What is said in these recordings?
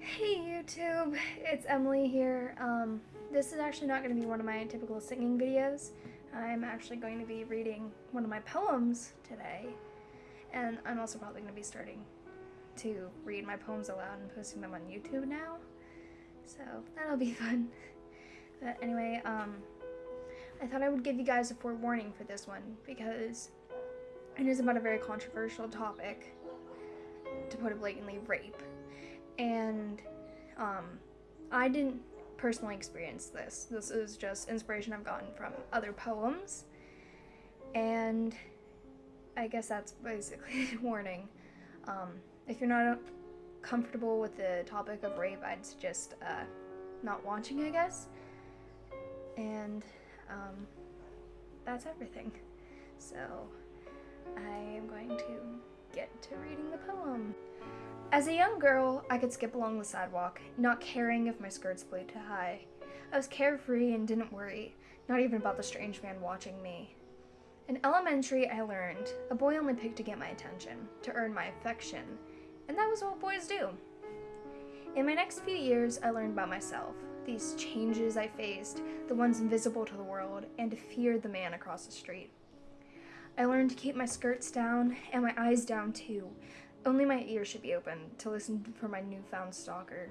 YouTube, it's Emily here. Um, this is actually not going to be one of my typical singing videos. I'm actually going to be reading one of my poems today, and I'm also probably going to be starting to read my poems aloud and posting them on YouTube now, so that'll be fun. But anyway, um, I thought I would give you guys a forewarning for this one because it is about a very controversial topic, to put it blatantly, rape. And um, I didn't personally experience this. This is just inspiration I've gotten from other poems. And I guess that's basically the warning. Um, if you're not comfortable with the topic of rape, I'd suggest uh, not watching, I guess. And um, that's everything. So I am going to get to reading the poem. As a young girl, I could skip along the sidewalk, not caring if my skirts played too high. I was carefree and didn't worry, not even about the strange man watching me. In elementary, I learned a boy only picked to get my attention, to earn my affection, and that was what boys do. In my next few years, I learned about myself, these changes I faced, the ones invisible to the world, and to fear the man across the street. I learned to keep my skirts down and my eyes down too, only my ears should be open to listen for my newfound stalker.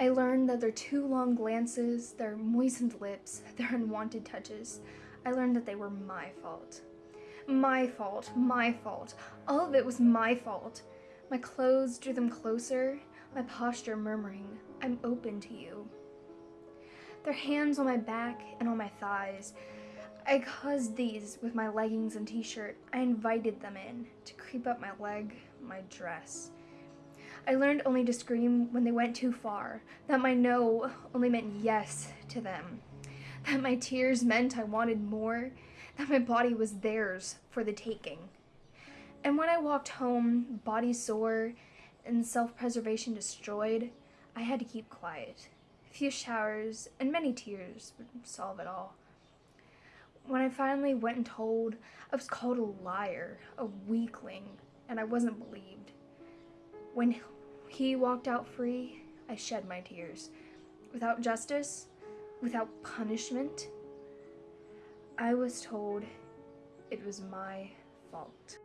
I learned that their too long glances, their moistened lips, their unwanted touches, I learned that they were my fault. My fault, my fault. All of it was my fault. My clothes drew them closer, my posture murmuring, I'm open to you. Their hands on my back and on my thighs, I caused these with my leggings and t-shirt. I invited them in to creep up my leg, my dress. I learned only to scream when they went too far, that my no only meant yes to them, that my tears meant I wanted more, that my body was theirs for the taking. And when I walked home, body sore and self-preservation destroyed, I had to keep quiet. A few showers and many tears would solve it all. When I finally went and told, I was called a liar, a weakling, and I wasn't believed. When he walked out free, I shed my tears. Without justice, without punishment, I was told it was my fault.